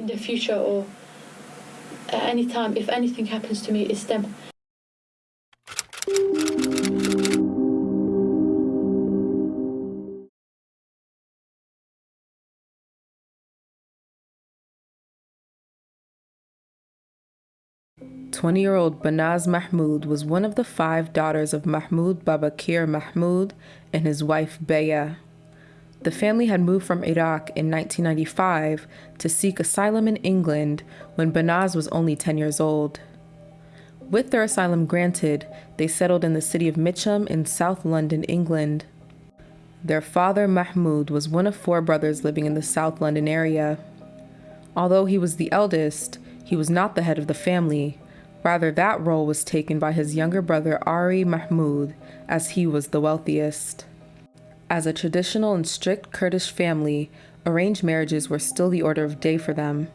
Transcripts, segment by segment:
in the future or at any time, if anything happens to me, it's them. Twenty-year-old Banaz Mahmoud was one of the five daughters of Mahmoud Babakir Mahmoud and his wife Behya. The family had moved from Iraq in 1995 to seek asylum in England when Banaz was only 10 years old. With their asylum granted, they settled in the city of Mitcham in South London, England. Their father, Mahmoud, was one of four brothers living in the South London area. Although he was the eldest, he was not the head of the family. Rather, that role was taken by his younger brother, Ari Mahmoud, as he was the wealthiest. As a traditional and strict Kurdish family, arranged marriages were still the order of day for them.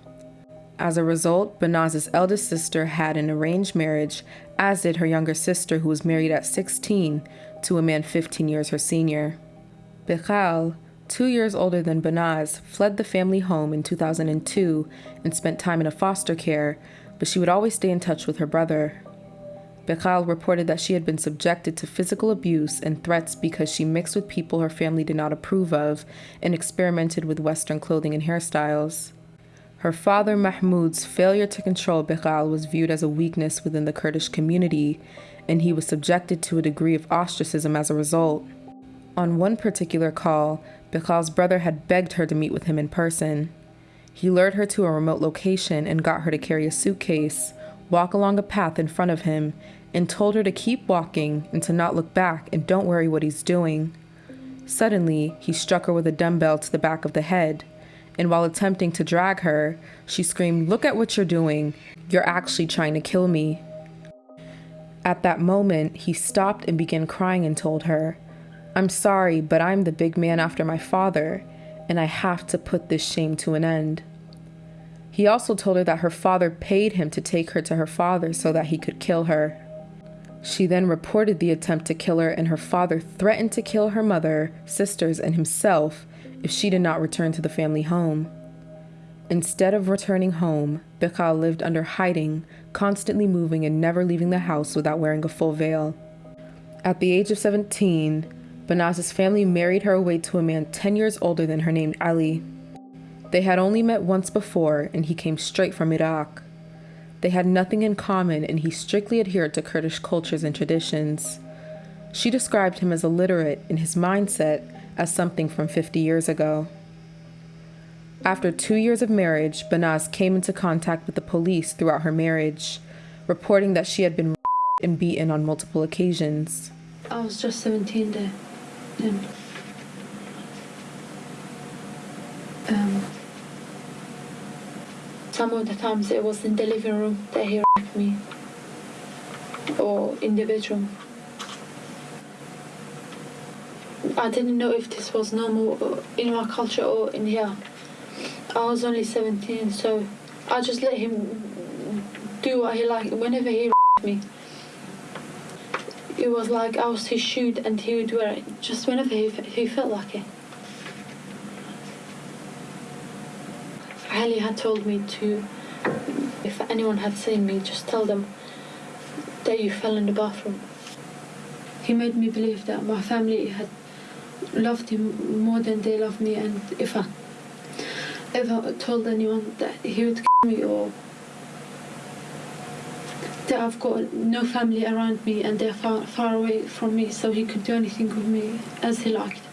As a result, Banaz's eldest sister had an arranged marriage, as did her younger sister, who was married at 16 to a man 15 years her senior. Bekhal, two years older than Banaz, fled the family home in 2002 and spent time in a foster care, but she would always stay in touch with her brother. Bekhal reported that she had been subjected to physical abuse and threats because she mixed with people her family did not approve of and experimented with Western clothing and hairstyles. Her father Mahmoud's failure to control Bekhal was viewed as a weakness within the Kurdish community, and he was subjected to a degree of ostracism as a result. On one particular call, Bekhal's brother had begged her to meet with him in person. He lured her to a remote location and got her to carry a suitcase, walk along a path in front of him, and told her to keep walking and to not look back and don't worry what he's doing. Suddenly, he struck her with a dumbbell to the back of the head, and while attempting to drag her, she screamed, Look at what you're doing. You're actually trying to kill me. At that moment, he stopped and began crying and told her, I'm sorry, but I'm the big man after my father, and I have to put this shame to an end. He also told her that her father paid him to take her to her father so that he could kill her. She then reported the attempt to kill her, and her father threatened to kill her mother, sisters, and himself if she did not return to the family home. Instead of returning home, Bekhal lived under hiding, constantly moving and never leaving the house without wearing a full veil. At the age of 17, Banaz's family married her away to a man 10 years older than her named Ali. They had only met once before, and he came straight from Iraq. They had nothing in common, and he strictly adhered to Kurdish cultures and traditions. She described him as illiterate in his mindset as something from 50 years ago. After two years of marriage, Banaz came into contact with the police throughout her marriage, reporting that she had been and beaten on multiple occasions. I was just 17 then. Um, some of the times it was in the living room that he raped me or in the bedroom. I didn't know if this was normal in my culture or in here. I was only 17 so I just let him do what he liked whenever he raped me. It was like I was his shoe and he would wear it just whenever he, he felt like it. Ali had told me to, if anyone had seen me, just tell them that you fell in the bathroom. He made me believe that my family had loved him more than they loved me and if I ever told anyone that he would kill me or that I've got no family around me and they're far, far away from me so he could do anything with me as he liked.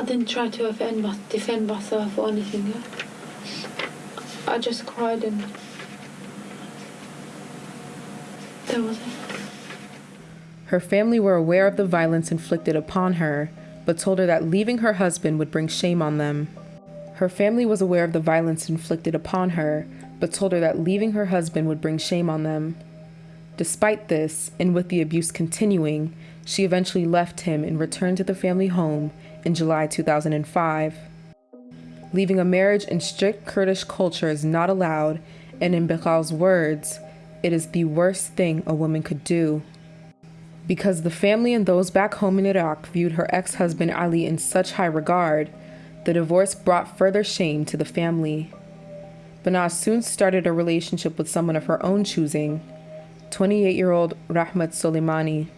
I didn't try to defend, my, defend myself or anything. I just cried and was it. Her family were aware of the violence inflicted upon her, but told her that leaving her husband would bring shame on them. Her family was aware of the violence inflicted upon her, but told her that leaving her husband would bring shame on them. Despite this, and with the abuse continuing, she eventually left him and returned to the family home in July 2005. Leaving a marriage in strict Kurdish culture is not allowed, and in Bekhal's words, it is the worst thing a woman could do. Because the family and those back home in Iraq viewed her ex husband Ali in such high regard, the divorce brought further shame to the family. Banaz soon started a relationship with someone of her own choosing, 28 year old Rahmat Soleimani.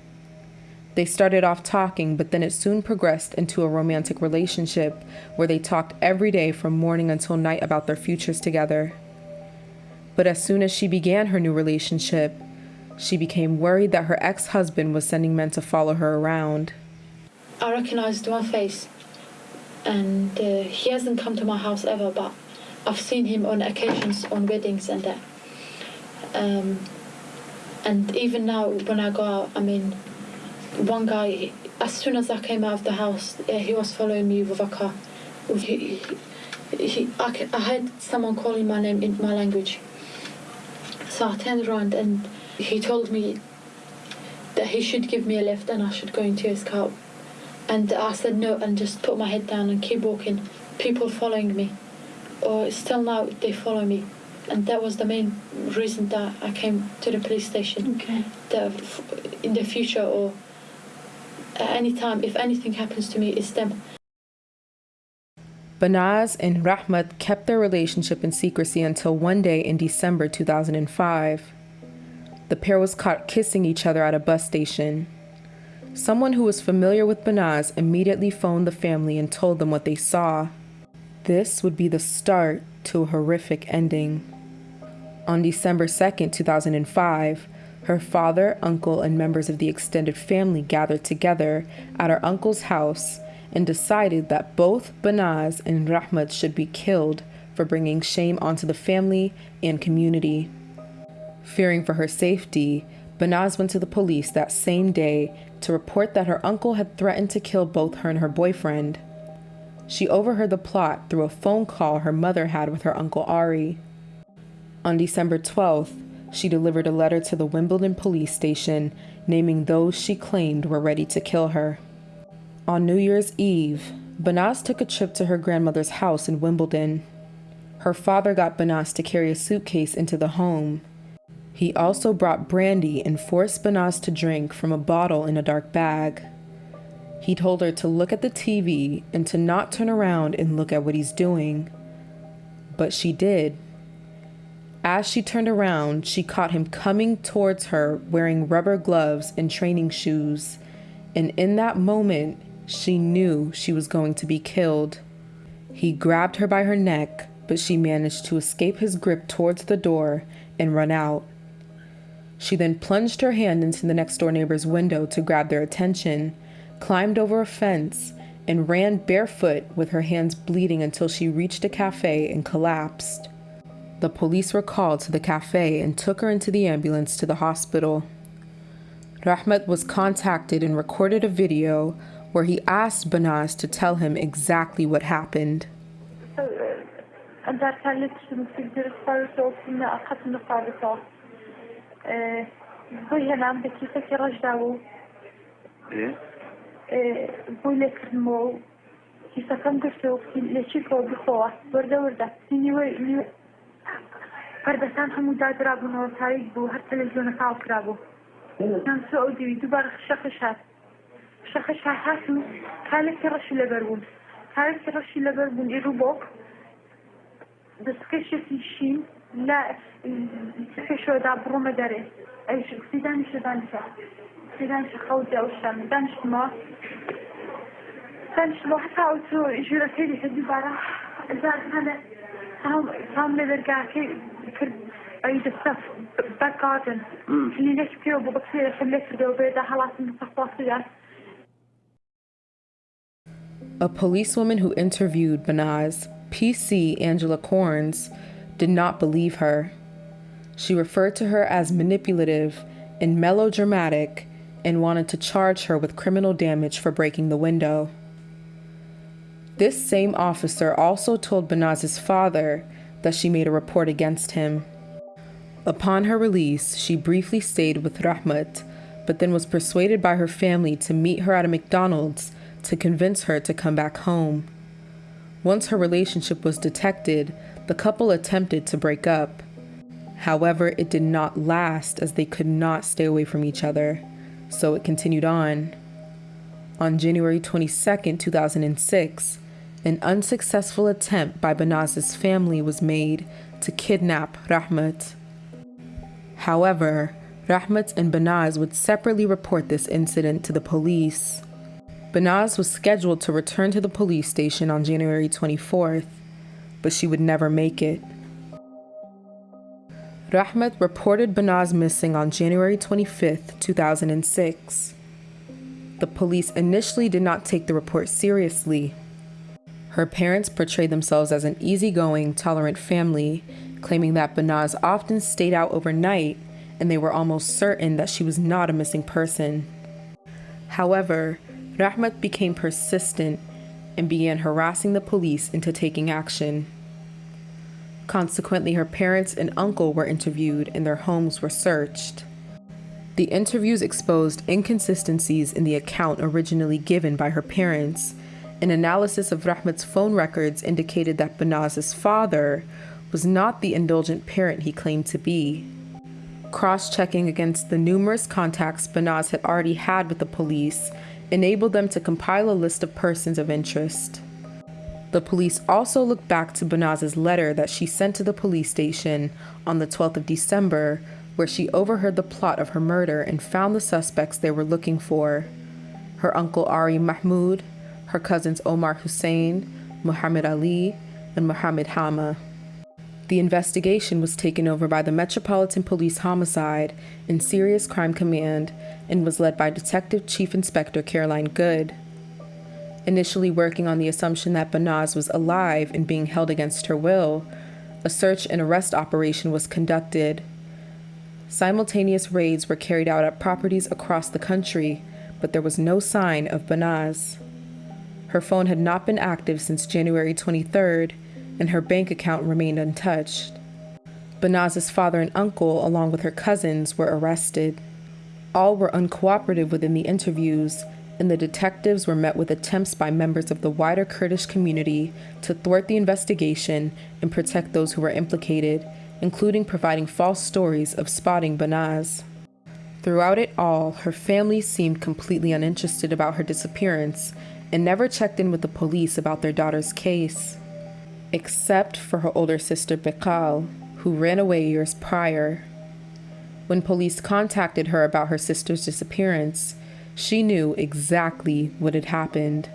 They started off talking, but then it soon progressed into a romantic relationship where they talked every day from morning until night about their futures together. But as soon as she began her new relationship, she became worried that her ex husband was sending men to follow her around. I recognized my face, and uh, he hasn't come to my house ever, but I've seen him on occasions on weddings and that. Um, and even now, when I go out, I mean, one guy, as soon as I came out of the house, he was following me with a car. He, he, I, I heard someone calling my name in my language. So I turned around and he told me that he should give me a lift and I should go into his car. And I said no and just put my head down and keep walking. People following me, or still now they follow me, and that was the main reason that I came to the police station. Okay. That f- in the future or at any time, if anything happens to me, it's them. Banaz and Rahmat kept their relationship in secrecy until one day in December 2005. The pair was caught kissing each other at a bus station. Someone who was familiar with Banaz immediately phoned the family and told them what they saw. This would be the start to a horrific ending. On December 2nd, 2005, her father, uncle, and members of the extended family gathered together at her uncle's house and decided that both Banaz and Rahmat should be killed for bringing shame onto the family and community. Fearing for her safety, Banaz went to the police that same day to report that her uncle had threatened to kill both her and her boyfriend. She overheard the plot through a phone call her mother had with her uncle Ari. On December 12th, she delivered a letter to the Wimbledon police station naming those she claimed were ready to kill her. On New Year's Eve, Banaz took a trip to her grandmother's house in Wimbledon. Her father got Banaz to carry a suitcase into the home. He also brought brandy and forced Banaz to drink from a bottle in a dark bag. He told her to look at the TV and to not turn around and look at what he's doing. But she did. As she turned around, she caught him coming towards her wearing rubber gloves and training shoes. And in that moment, she knew she was going to be killed. He grabbed her by her neck, but she managed to escape his grip towards the door and run out. She then plunged her hand into the next door neighbor's window to grab their attention, climbed over a fence, and ran barefoot with her hands bleeding until she reached a cafe and collapsed. The police were called to the cafe and took her into the ambulance to the hospital. Rahmat was contacted and recorded a video where he asked Banaz to tell him exactly what happened. پەردەستان هەموو دادرابوونەوە تاریک بوو هەر تەلەزیۆنە تاو کرابوو هست دووبارە شەخش هات شەخش هات و کالێکی ڕەشی لەبەر بوون کالێکی ڕەشی لەبەر بوون ئێرو بۆ دەستکەشێکی شین لە پێشۆدا بڕۆمە دەرێ ئەیش سیدانی شەدانشە سیدانشە خەوتیا دانش ما دانشتمەوە دانشتمەوە حتا ئەوتۆ ژورەکەی هەدی بارە زار هەنە Hmm. A policewoman who interviewed Banaz, PC Angela Corns, did not believe her. She referred to her as manipulative and melodramatic and wanted to charge her with criminal damage for breaking the window. This same officer also told Banaz's father that she made a report against him. Upon her release, she briefly stayed with Rahmat, but then was persuaded by her family to meet her at a McDonald's to convince her to come back home. Once her relationship was detected, the couple attempted to break up. However, it did not last as they could not stay away from each other. so it continued on. On January 22, 2006, an unsuccessful attempt by Banaz's family was made to kidnap Rahmat. However, Rahmat and Banaz would separately report this incident to the police. Banaz was scheduled to return to the police station on January 24th, but she would never make it. Rahmat reported Banaz missing on January 25, 2006. The police initially did not take the report seriously. Her parents portrayed themselves as an easygoing, tolerant family, claiming that Banaz often stayed out overnight and they were almost certain that she was not a missing person. However, Rahmat became persistent and began harassing the police into taking action. Consequently, her parents and uncle were interviewed and their homes were searched. The interviews exposed inconsistencies in the account originally given by her parents. An analysis of Rahmat's phone records indicated that Banaz's father was not the indulgent parent he claimed to be. Cross checking against the numerous contacts Banaz had already had with the police enabled them to compile a list of persons of interest. The police also looked back to Banaz's letter that she sent to the police station on the 12th of December, where she overheard the plot of her murder and found the suspects they were looking for her uncle Ari Mahmoud, her cousins Omar Hussein, Muhammad Ali, and Muhammad Hama. The investigation was taken over by the Metropolitan Police Homicide and Serious Crime Command and was led by Detective Chief Inspector Caroline Good. Initially working on the assumption that Banaz was alive and being held against her will, a search and arrest operation was conducted. Simultaneous raids were carried out at properties across the country, but there was no sign of Banaz. Her phone had not been active since January 23rd, and her bank account remained untouched. Banaz's father and uncle, along with her cousins, were arrested. All were uncooperative within the interviews, and the detectives were met with attempts by members of the wider Kurdish community to thwart the investigation and protect those who were implicated, including providing false stories of spotting Banaz. Throughout it all, her family seemed completely uninterested about her disappearance and never checked in with the police about their daughter's case except for her older sister Bekhal, who ran away years prior. When police contacted her about her sister's disappearance, she knew exactly what had happened.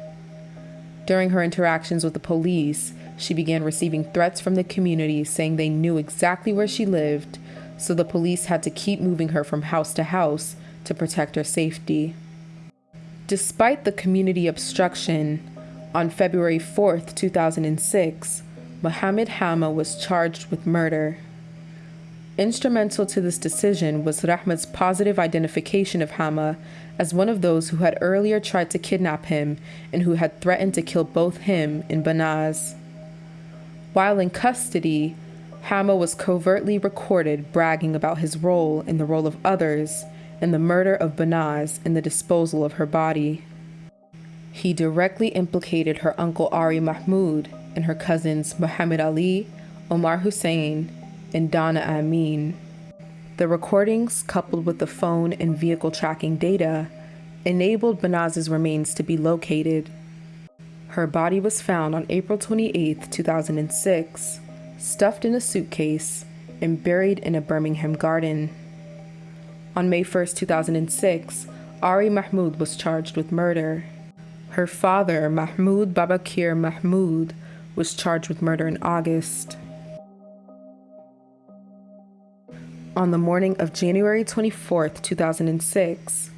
During her interactions with the police, she began receiving threats from the community saying they knew exactly where she lived, so the police had to keep moving her from house to house to protect her safety. Despite the community obstruction, on February 4, 2006, Mohammed Hama was charged with murder. Instrumental to this decision was Rahmat's positive identification of Hama as one of those who had earlier tried to kidnap him and who had threatened to kill both him and Banaz. While in custody, Hama was covertly recorded bragging about his role in the role of others in the murder of Banaz and the disposal of her body. He directly implicated her uncle Ari Mahmoud and her cousins Muhammad Ali, Omar Hussein, and Dana Amin. The recordings, coupled with the phone and vehicle tracking data, enabled Banaz's remains to be located. Her body was found on April 28, 2006, stuffed in a suitcase and buried in a Birmingham garden. On May 1, 2006, Ari Mahmoud was charged with murder. Her father, Mahmoud Babakir Mahmoud, was charged with murder in August. On the morning of January 24, 2006,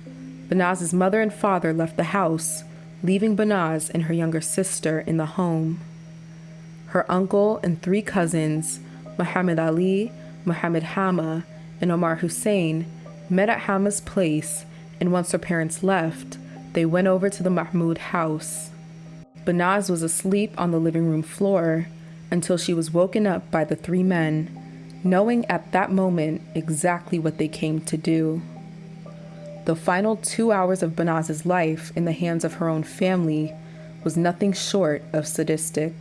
Banaz's mother and father left the house, leaving Banaz and her younger sister in the home. Her uncle and three cousins, Muhammad Ali, Muhammad Hama, and Omar Hussein, met at Hama's place, and once her parents left, they went over to the Mahmoud house. Banaz was asleep on the living room floor until she was woken up by the three men, knowing at that moment exactly what they came to do. The final two hours of Banaz's life in the hands of her own family was nothing short of sadistic.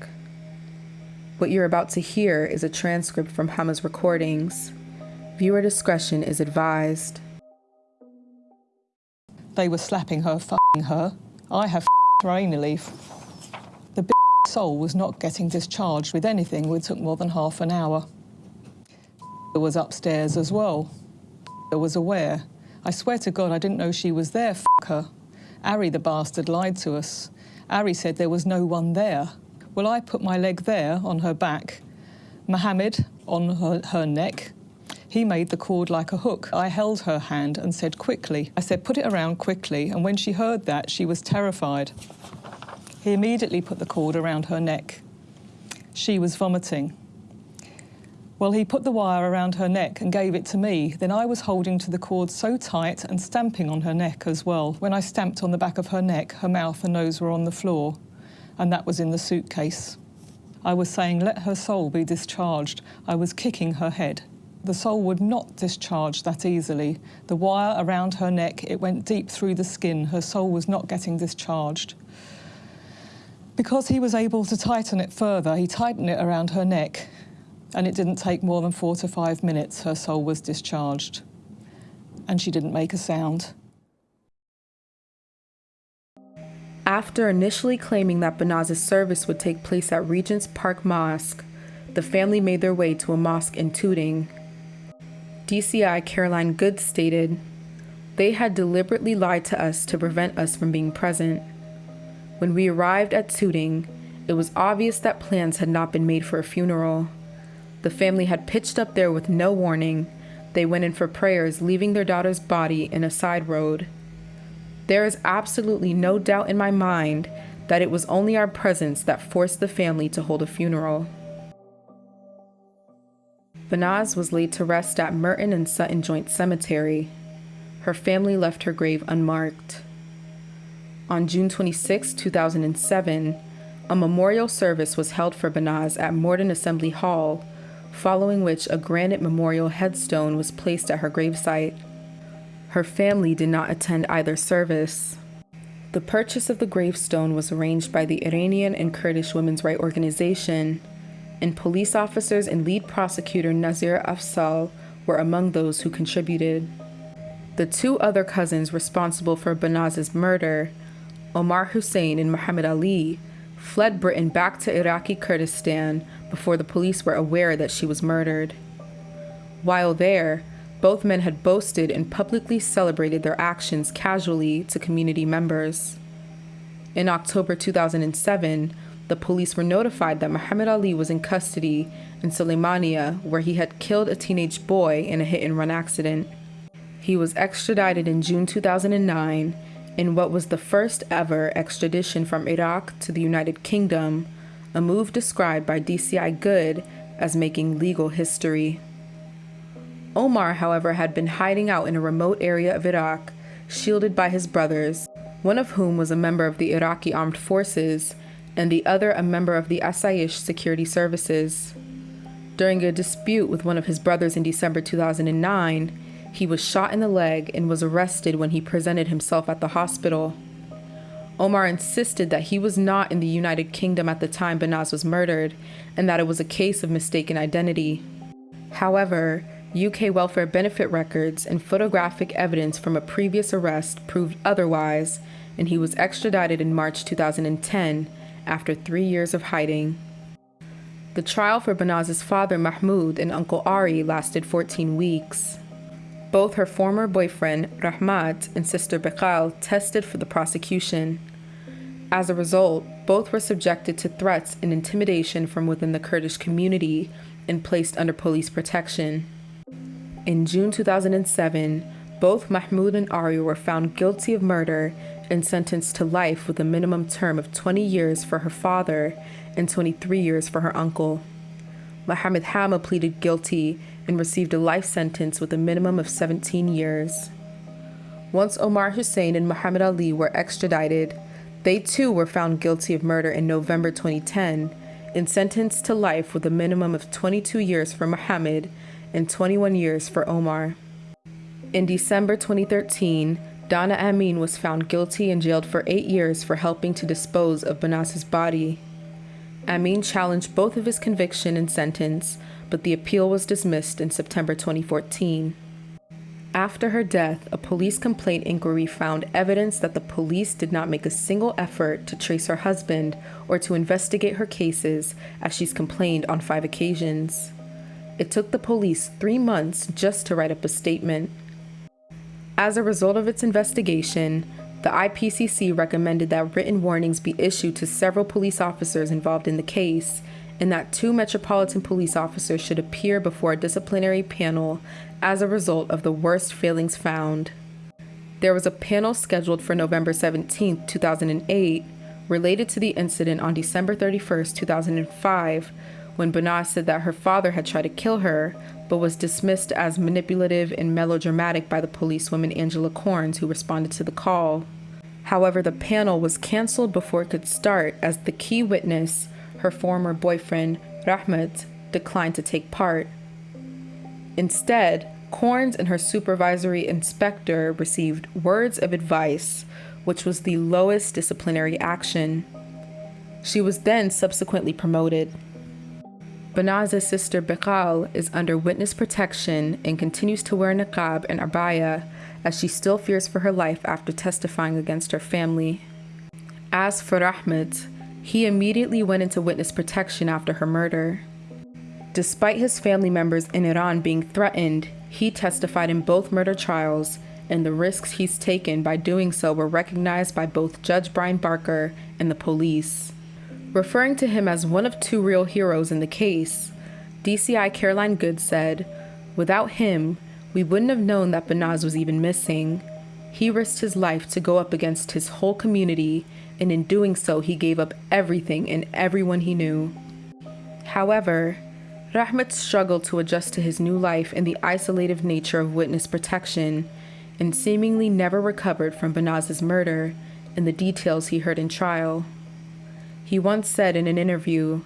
What you're about to hear is a transcript from Hama's recordings. Viewer discretion is advised. They were slapping her, f***ing her. I have her anally. The big soul was not getting discharged with anything which took more than half an hour. It was upstairs as well. I was aware. I swear to God I didn't know she was there, f her. Ari the bastard lied to us. Ari said there was no one there. Well, I put my leg there on her back, Mohammed on her, her neck. He made the cord like a hook. I held her hand and said quickly. I said, put it around quickly. And when she heard that, she was terrified. He immediately put the cord around her neck. She was vomiting. Well, he put the wire around her neck and gave it to me. Then I was holding to the cord so tight and stamping on her neck as well. When I stamped on the back of her neck, her mouth and nose were on the floor and that was in the suitcase. I was saying, let her soul be discharged. I was kicking her head. The soul would not discharge that easily. The wire around her neck, it went deep through the skin. Her soul was not getting discharged. Because he was able to tighten it further, he tightened it around her neck, and it didn't take more than four to five minutes, her soul was discharged. And she didn't make a sound. After initially claiming that Banaz's service would take place at Regent's Park Mosque, the family made their way to a mosque in Tooting. DCI Caroline Good stated, They had deliberately lied to us to prevent us from being present. When we arrived at Tooting, it was obvious that plans had not been made for a funeral. The family had pitched up there with no warning. They went in for prayers, leaving their daughter's body in a side road. There is absolutely no doubt in my mind that it was only our presence that forced the family to hold a funeral. Banaz was laid to rest at Merton and Sutton Joint Cemetery. Her family left her grave unmarked. On June 26, 2007, a memorial service was held for Banaz at Morden Assembly Hall, following which a granite memorial headstone was placed at her gravesite. Her family did not attend either service. The purchase of the gravestone was arranged by the Iranian and Kurdish Women's Rights Organization, and police officers and lead prosecutor Nazir Afzal were among those who contributed. The two other cousins responsible for Banaz's murder, Omar Hussein and Muhammad Ali, fled Britain back to Iraqi Kurdistan before the police were aware that she was murdered. While there, both men had boasted and publicly celebrated their actions casually to community members. In October 2007, the police were notified that Muhammad Ali was in custody in Suleimania, where he had killed a teenage boy in a hit and run accident. He was extradited in June 2009 in what was the first ever extradition from Iraq to the United Kingdom, a move described by DCI Good as making legal history. Omar, however, had been hiding out in a remote area of Iraq, shielded by his brothers, one of whom was a member of the Iraqi armed forces and the other a member of the Asayish security services. During a dispute with one of his brothers in December 2009, he was shot in the leg and was arrested when he presented himself at the hospital. Omar insisted that he was not in the United Kingdom at the time Banaz was murdered and that it was a case of mistaken identity. However, UK welfare benefit records and photographic evidence from a previous arrest proved otherwise, and he was extradited in March 2010 after three years of hiding. The trial for Banaz's father Mahmoud and uncle Ari lasted 14 weeks. Both her former boyfriend Rahmat and sister Bekhal tested for the prosecution. As a result, both were subjected to threats and intimidation from within the Kurdish community and placed under police protection. In June 2007, both Mahmoud and Ari were found guilty of murder and sentenced to life with a minimum term of 20 years for her father and 23 years for her uncle. Mohammed Hama pleaded guilty and received a life sentence with a minimum of 17 years. Once Omar Hussein and Muhammad Ali were extradited, they too were found guilty of murder in November 2010 and sentenced to life with a minimum of 22 years for Muhammad and 21 years for Omar. In December 2013, Dana Amin was found guilty and jailed for eight years for helping to dispose of Banaz's body. Amin challenged both of his conviction and sentence, but the appeal was dismissed in September 2014. After her death, a police complaint inquiry found evidence that the police did not make a single effort to trace her husband or to investigate her cases, as she's complained on five occasions. It took the police three months just to write up a statement. As a result of its investigation, the IPCC recommended that written warnings be issued to several police officers involved in the case, and that two Metropolitan Police officers should appear before a disciplinary panel as a result of the worst failings found. There was a panel scheduled for November 17, 2008, related to the incident on December 31, 2005, when Banaz said that her father had tried to kill her, but was dismissed as manipulative and melodramatic by the policewoman Angela Corns, who responded to the call. However, the panel was canceled before it could start as the key witness, her former boyfriend, Rahmat, declined to take part. Instead, Corns and her supervisory inspector received words of advice, which was the lowest disciplinary action. She was then subsequently promoted. Banaz's sister Bekhal is under witness protection and continues to wear niqab and abaya as she still fears for her life after testifying against her family. As for Rahmat, he immediately went into witness protection after her murder. Despite his family members in Iran being threatened, he testified in both murder trials, and the risks he's taken by doing so were recognized by both Judge Brian Barker and the police. Referring to him as one of two real heroes in the case, DCI Caroline Good said, Without him, we wouldn't have known that Banaz was even missing. He risked his life to go up against his whole community, and in doing so, he gave up everything and everyone he knew. However, Rahmat struggled to adjust to his new life in the isolative nature of witness protection and seemingly never recovered from Banaz's murder and the details he heard in trial. He once said in an interview,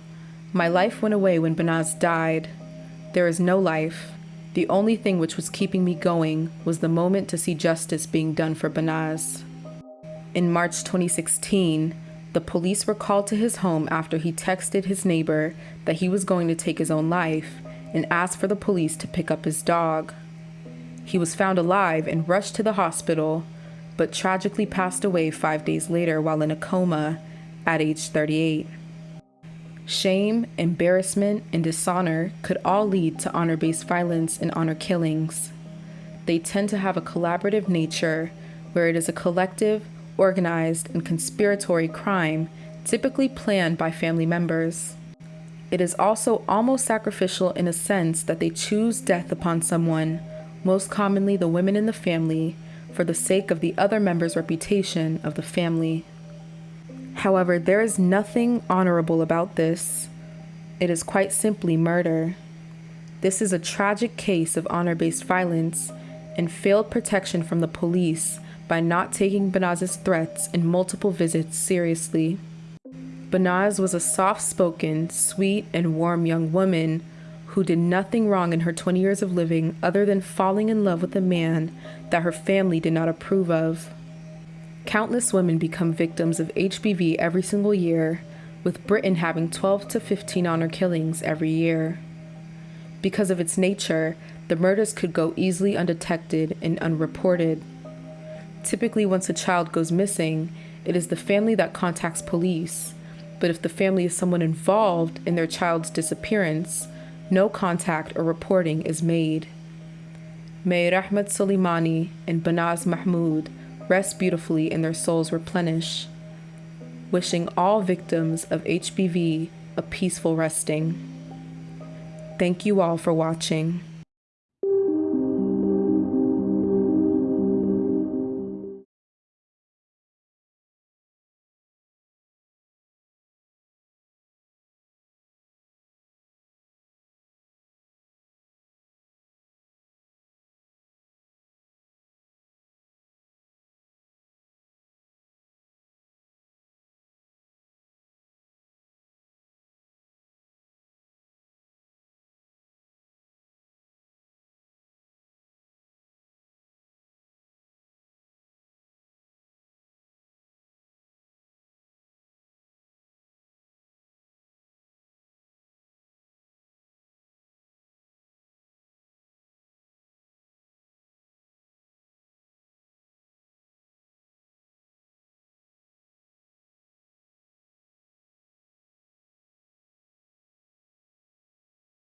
My life went away when Banaz died. There is no life. The only thing which was keeping me going was the moment to see justice being done for Banaz. In March 2016, the police were called to his home after he texted his neighbor that he was going to take his own life and asked for the police to pick up his dog. He was found alive and rushed to the hospital, but tragically passed away five days later while in a coma at age 38. Shame, embarrassment, and dishonor could all lead to honor based violence and honor killings. They tend to have a collaborative nature where it is a collective, organized, and conspiratory crime typically planned by family members. It is also almost sacrificial in a sense that they choose death upon someone, most commonly the women in the family, for the sake of the other member's reputation of the family. However, there is nothing honorable about this. It is quite simply murder. This is a tragic case of honor based violence and failed protection from the police by not taking Banaz's threats and multiple visits seriously. Banaz was a soft spoken, sweet, and warm young woman who did nothing wrong in her 20 years of living other than falling in love with a man that her family did not approve of. Countless women become victims of HBV every single year, with Britain having 12 to 15 honor killings every year. Because of its nature, the murders could go easily undetected and unreported. Typically, once a child goes missing, it is the family that contacts police. But if the family is someone involved in their child's disappearance, no contact or reporting is made. May Rahmat Soleimani and Banaz Mahmoud rest beautifully and their souls replenish. Wishing all victims of HBV a peaceful resting. Thank you all for watching.